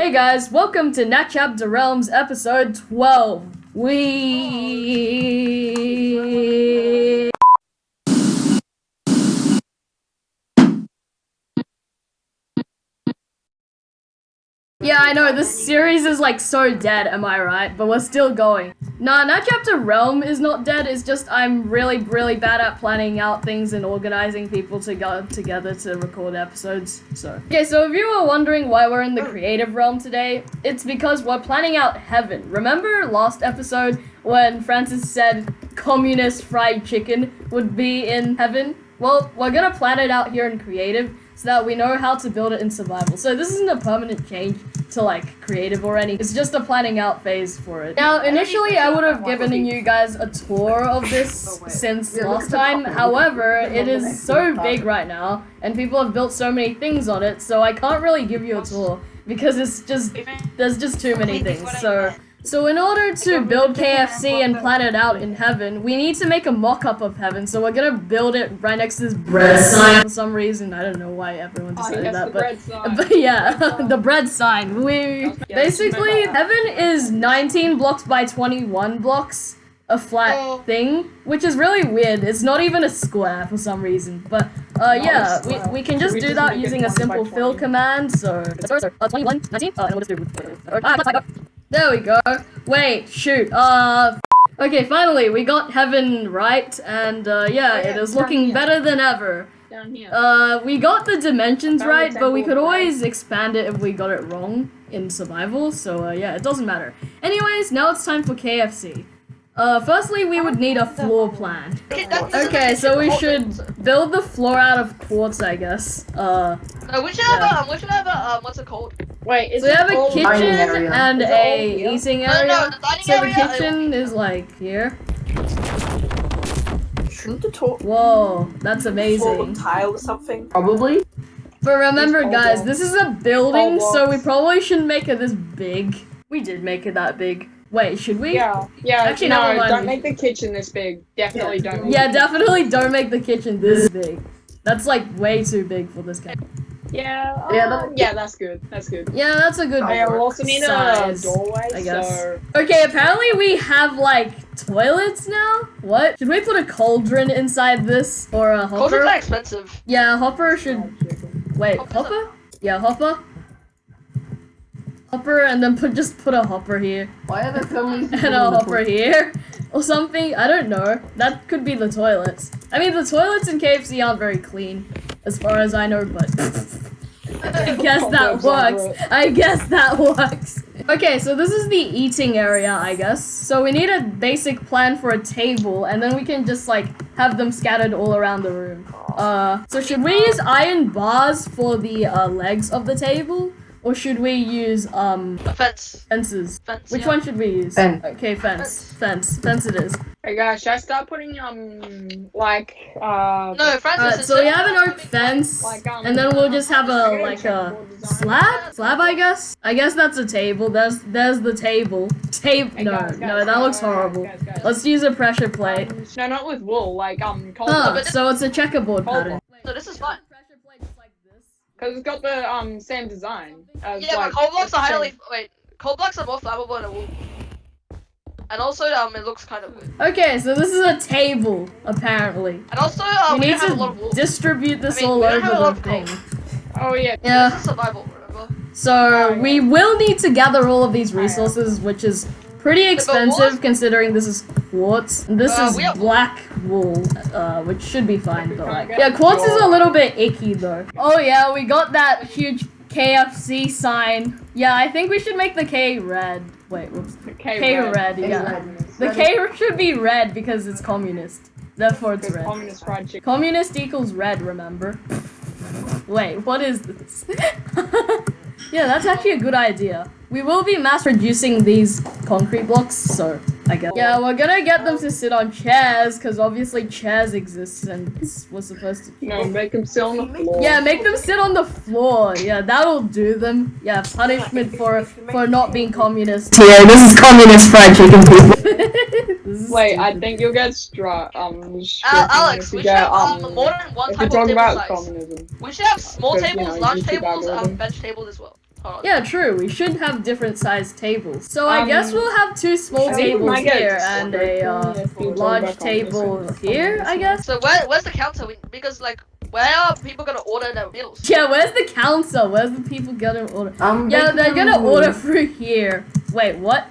Hey guys, welcome to Nat Chapter Realms episode 12. We Yeah, I know, this series is like so dead, am I right? But we're still going. Nah, Nat Chapter Realm is not dead, it's just I'm really, really bad at planning out things and organizing people to go together to record episodes, so. Okay, so if you were wondering why we're in the creative realm today, it's because we're planning out heaven. Remember last episode when Francis said communist fried chicken would be in heaven? Well, we're gonna plan it out here in creative so that we know how to build it in survival. So this isn't a permanent change to like creative or any. It's just a planning out phase for it. Now, initially I would have given you guys a tour of this since last time. However, it is so big right now and people have built so many things on it, so I can't really give you a tour because it's just, there's just too many things. So so in order to build KFC and plan it out in heaven, we need to make a mock-up of heaven. So we're gonna build it right next to this bread sign for some reason. I don't know why everyone Oh, decided yes, that, the but bread sign. but yeah, the bread sign. We basically heaven is 19 blocks by 21 blocks, a flat Oh. thing, which is really weird. It's not even a square for some reason. But uh, yeah, we, we can just We do just that using a simple fill command. So sorry, sorry, uh, 21, 19. Uh, and we'll just do. Uh, plus, I got- there we go. Wait, shoot. Uh. Okay, finally, we got heaven right, and uh, yeah, Oh, yeah, it is looking here. better than ever. Down here. Uh, we got the dimensions right, but we could always expand it if we got it wrong in survival, so uh, yeah, it doesn't matter. Anyways, now it's time for KFC. Uh, firstly, we would need a floor plan. Okay, so we should build the floor out of quartz, I guess. Uh, No, we should have a, we should have a, um, what's it called? Wait, is so we have a kitchen area. and Is a here? eating No, no, area. no, the So the area, kitchen is like here. Shouldn't the top Whoa, that's floor amazing. tile or something? Probably. But remember, guys, this is a building, so we probably shouldn't make it this big. We did make it that big. Wait, should we? Yeah, yeah. Actually, no, never mind. don't make the kitchen this big. Definitely don't. Make Yeah, it- definitely don't make the kitchen this big. That's like way too big for this guy. Yeah, Yeah, um, that- yeah, that's good. That's good. Yeah, that's a good I also need a doorway, I guess. so Okay, apparently we have like toilets now. What? Should we put a cauldron inside this or a Cauldrons are expensive. Yeah, hopper should. Wait, Hopper's hopper? Yeah, hopper. Hopper, and then put just put a hopper here. Why are there so many people and a the hopper here or something. I don't know. That could be the toilets. I mean, the toilets in KFC aren't very clean, as far as I know, but I guess that works. I guess that works. Okay, so this is the eating area, I guess. So we need a basic plan for a table, and then we can just like have them scattered all around the room. Uh, so should we use iron bars for the uh, legs of the table, or should we use um A fence. fences? Fence. Which yeah. one should we use? Fence. Okay, fence. Fence. Fence it is. Hey guys, should I start putting um like uh No, Francis. Alright, so we have an oak fence, Like, um, and then we'll just have a like a slab. Slab, I guess. I guess that's a table. There's there's the table. Table. Hey, No, guys, no, guys, that guys, looks guys, horrible. guys, guys. Let's use a pressure plate. Um, no, not with wool, like um cold Huh, so it's a checkerboard Hold pattern. So this is fine. Because it's got the um same design. As, Yeah, like, but coal blocks are highly. Wait, coal blocks are more flammable than wool. And also, um, it looks kind of weird. Okay, so this is a table, apparently. And also, uh, we we need don't a lot of to distribute this I mean, all we don't have a over the of thing. Oh yeah. Yeah. This is survival, remember? So Oh, yeah. we will need to gather all of these Oh, yeah. resources, which is pretty expensive considering this is quartz. This Uh, is have- black wool, uh, which should be fine. But like, yeah, quartz is a little bit icky though. Oh yeah, we got that huge KFC sign. Yeah, I think we should make the K red. Wait, whoops. K, K red. red, yeah. red. The K should be red because it's communist. Therefore, it's red. communist fried chicken. Communist equals red, remember? Wait, what is this? yeah, that's actually a good idea. We will be mass producing these concrete blocks, so I guess. Yeah, we're gonna get them to sit on chairs, because obviously chairs exist and this was supposed to. No, make them sit on the floor. Yeah, make them sit on the floor. Yeah, that'll do them. Yeah, punishment for for not being communist. Yeah, this is communist fried chicken people. Wait, I think you'll get struck. Um, stricken Alex, you we should get, have um, um, more than one if type of table size. communism. We should have small tables, large tables, algorithm. and bench tables as well. Hold. Yeah, true. We should have different sized tables. So I Um, guess we'll have two small I think we tables here and a uh, Yeah, if you go large table here, I guess. So where where's the counter? We, because like where are people gonna order their meals? Yeah, where's the counter? Where's the people gonna order? Um, Yeah, they they're gonna order through here. Wait, what?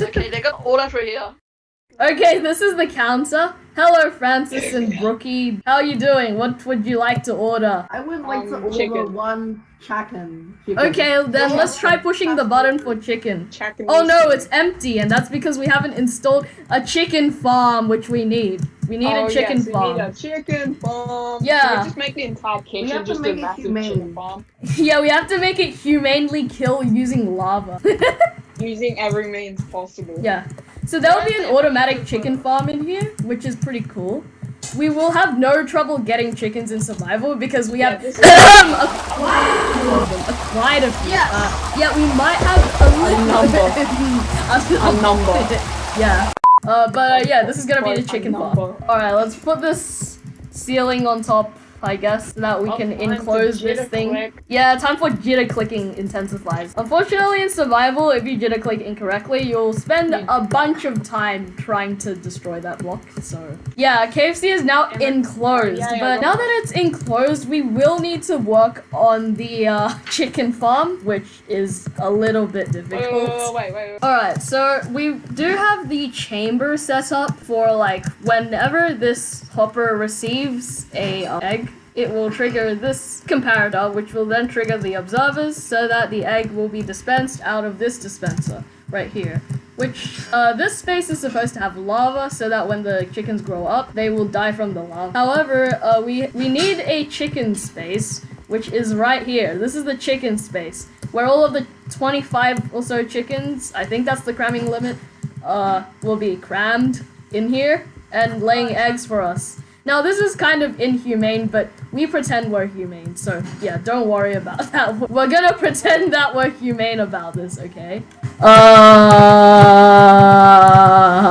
Okay, they're gonna order through here. Okay, this is the counter. Hello, Francis and Brookie. How are you doing? What would you like to order? I would like to Um, order chicken. one chicken. chicken. Okay, then let's try pushing the button for chicken. Checking Oh no, it's empty, and that's because we haven't installed a chicken farm, which we need. We need oh, a chicken yes, farm. We need a chicken farm. Yeah. Can we just make the entire kitchen have to just make a it massive humane. chicken farm yeah, we have to make it humanely kill using lava. using every means possible. yeah. So there'll be an automatic chicken farm in here, which is pretty cool. We will have no trouble getting chickens in survival because we Yeah, have this is- a quite a quite few. Yes. Uh, yeah, we might have a, little number. a, A number. yeah. Uh, but uh, yeah, this is gonna be the a chicken farm. All right, let's put this ceiling on top. I guess so that we Oh, can enclose this thing. click. Yeah, time for jitter clicking intensifies. Unfortunately, in survival, if you jitter click incorrectly, you'll spend Yeah. a bunch of time trying to destroy that block. So, yeah, KFC is now it. enclosed. Yeah, yeah, but now that it's enclosed, we will need to work on the uh, chicken farm, which is a little bit difficult. wait, wait, wait, wait. Alright, so we do have the chamber set up for like whenever this hopper receives a uh, egg, it will trigger this comparator, which will then trigger the observers so that the egg will be dispensed out of this dispenser right here. Which, uh, this space is supposed to have lava so that when the chickens grow up, they will die from the lava. However, uh, we, we need a chicken space, which is right here. This is the chicken space, where all of the 25 or so chickens, I think that's the cramming limit, uh, will be crammed in here and laying eggs for us. Now, this is kind of inhumane, but we pretend we're humane, so yeah, don't worry about that. We're gonna pretend that we're humane about this, okay? Uh...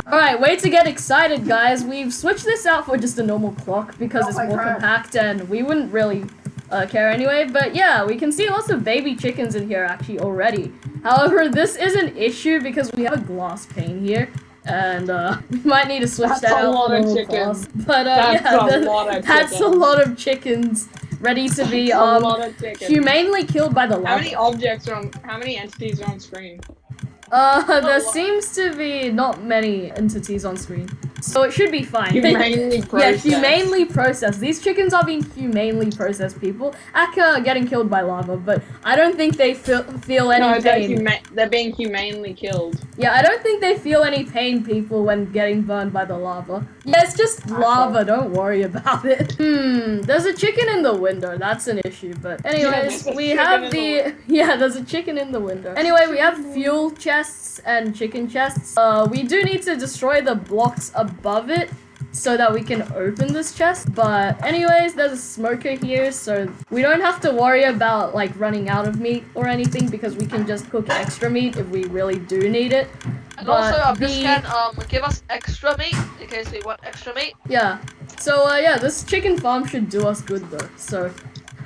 Alright, way to get excited, guys. We've switched this out for just a normal clock because Oh it's more God. compact and we wouldn't really uh, care anyway. But yeah, we can see lots of baby chickens in here actually already. However, this is an issue because we have a glass pane here. And uh, we might need to switch That's that a out lot for of chickens. But uh, That's yeah, a of that's a lot of chickens ready to be That's um chickens. humanely killed by the How many objects are on? How many entities are on screen? Uh, there Oh, seems to be not many entities on screen, so it should be fine. Humanely yeah, processed. humanely processed. These chickens are being humanely processed. People, Aka are getting killed by lava, but I don't think they feel feel any No, they're, pain. huma- they're being humanely killed. Yeah, I don't think they feel any pain, people, when getting burned by the lava. Yeah, it's just lava, don't worry about it. Hmm, there's a chicken in the window, that's an issue, but anyways, a we have in the, yeah, there's a chicken in the window. Anyway, we have fuel chests and chicken chests. Uh, we do need to destroy the blocks above it so that we can open this chest. But anyways, there's a smoker here, so we don't have to worry about like running out of meat or anything because we can just cook extra meat if we really do need it. And But also, um, this the- can um give us extra meat in case we want extra meat. Yeah. So uh, yeah, this chicken farm should do us good though. So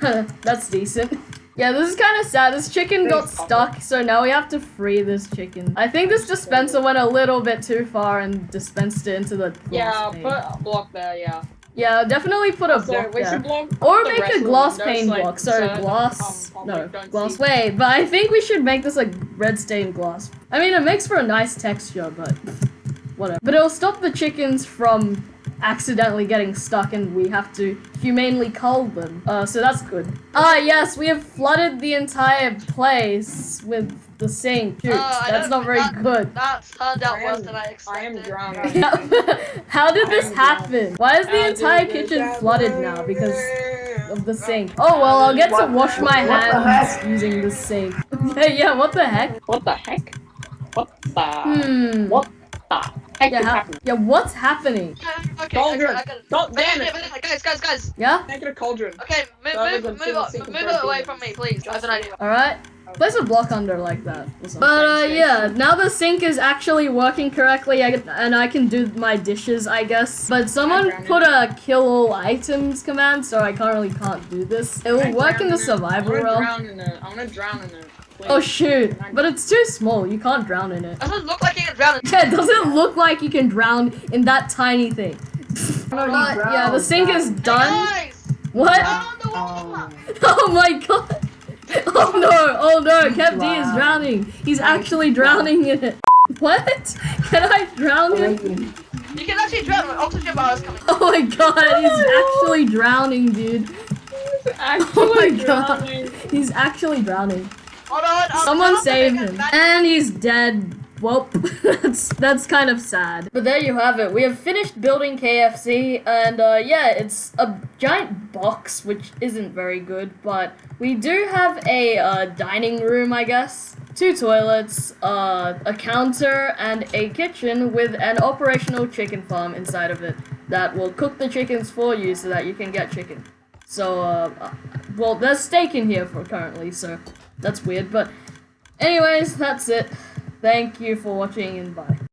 that's decent. Yeah, this is kind of sad. This chicken got stuck, so now we have to free this chicken. I think this dispenser went a little bit too far and dispensed it into the glass Yeah, pane. put a block there. Yeah. Yeah, definitely put a So block we there. should block. Or the make a glass pane like, block. So glass. um, no, glass. see. Wait, but I think we should make this like red stained glass. I mean, it makes for a nice texture, but whatever. But it'll stop the chickens from accidentally getting stuck, and we have to humanely cull them. Uh, so that's good. Ah, yes, we have flooded the entire place with the sink. Shoot, Uh, that's don't- very that- good. That turned out I worse than I I expected. am drowning. How did this I'm happen? Why is the How entire did this kitchen flooded happen? now? Because of the sink. Oh well, I'll get to wash my what the hands using the sink. yeah, yeah, what the heck? What the heck? What the? Hmm. What the heck Yeah, is how, happening? yeah, what's happening? Okay, okay, Cauldron. I got it. God damn it! wait, wait, Guys, guys, guys. Yeah? Make it a cauldron. Okay, move, That move, move, single up- move it away from me, please. I have an idea. Alright. Place a block under like that. But uh, yeah, now the sink is actually working correctly, I, and I can do my dishes, I guess. But someone put a kill all items command, so I currently can't do this. It will I work in the it. survival I wanna realm. drown in it. I wanna drown in it. Please. Oh shoot! But it's too small. You can't drown in it. Doesn't look like you can drown in Yeah, it doesn't look like you can drown in that tiny thing. No, But yeah, the sink is guys. done. Guys! What? Down the water! Oh. Oh my god! Oh no! Oh no! Kev D is drowning. He's actually drowning in it. What? Can I drown him? You can actually drown when oxygen bar is coming. Oh my god! He's actually drowning, dude. Actually Oh my god! drowning. He's actually drowning. Hold on, I'm Someone down to save him. And he's dead. Well, that's that's kind of sad. But there you have it. We have finished building KFC, and uh, yeah, it's a giant box, which isn't very good. But we do have a uh, dining room, I guess. Two toilets, uh, a counter, and a kitchen with an operational chicken farm inside of it that will cook the chickens for you so that you can get chicken. So, uh, uh, well, there's steak in here for currently, so that's weird. But, anyways, that's it. Thank you for watching and bye.